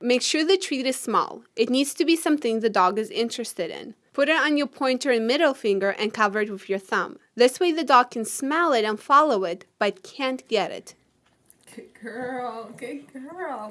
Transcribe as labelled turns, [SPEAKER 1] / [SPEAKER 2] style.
[SPEAKER 1] Make sure the treat is small. It needs to be something the dog is interested in. Put it on your pointer and middle finger and cover it with your thumb. This way the dog can smell it and follow it, but can't get it.
[SPEAKER 2] Good girl, good girl.